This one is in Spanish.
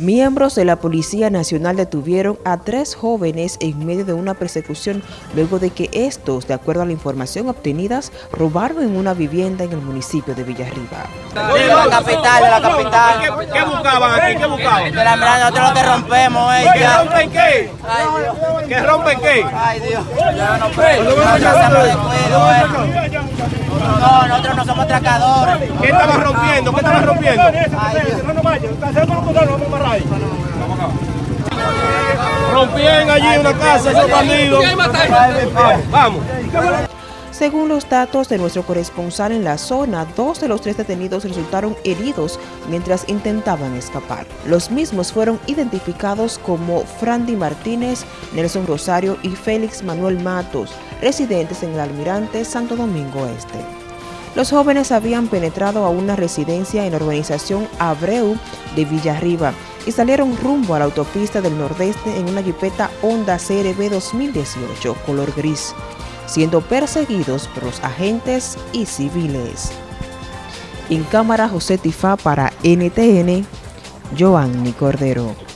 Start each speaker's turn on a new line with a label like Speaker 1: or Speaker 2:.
Speaker 1: Miembros de la Policía Nacional detuvieron a tres jóvenes en medio de una persecución luego de que estos, de acuerdo a la información obtenida, robaron en una vivienda en el municipio de Villarriba.
Speaker 2: De la capital, de la capital.
Speaker 3: ¿Qué, qué buscaban aquí? ¿Qué buscaban?
Speaker 2: De la verdad, nosotros lo que rompemos es
Speaker 3: ¿Que rompen qué?
Speaker 2: Ay, Dios.
Speaker 3: ¿Que rompen qué?
Speaker 2: Ay, Dios. Ya no eh. No, nosotros no somos atracadores.
Speaker 3: ¿Qué estaban rompiendo? ¿Qué estaban rompiendo?
Speaker 2: Dios.
Speaker 3: Rompían allí una casa, esos bandidos. Vamos.
Speaker 1: Según los datos de nuestro corresponsal en la zona, dos de los tres detenidos resultaron heridos mientras intentaban escapar. Los mismos fueron identificados como Frandy Martínez, Nelson Rosario y Félix Manuel Matos, residentes en el Almirante Santo Domingo Este. Los jóvenes habían penetrado a una residencia en la urbanización Abreu de Villarriba y salieron rumbo a la autopista del Nordeste en una jipeta Honda CRB 2018 color gris, siendo perseguidos por los agentes y civiles. En cámara José Tifá para NTN, Joanny Cordero.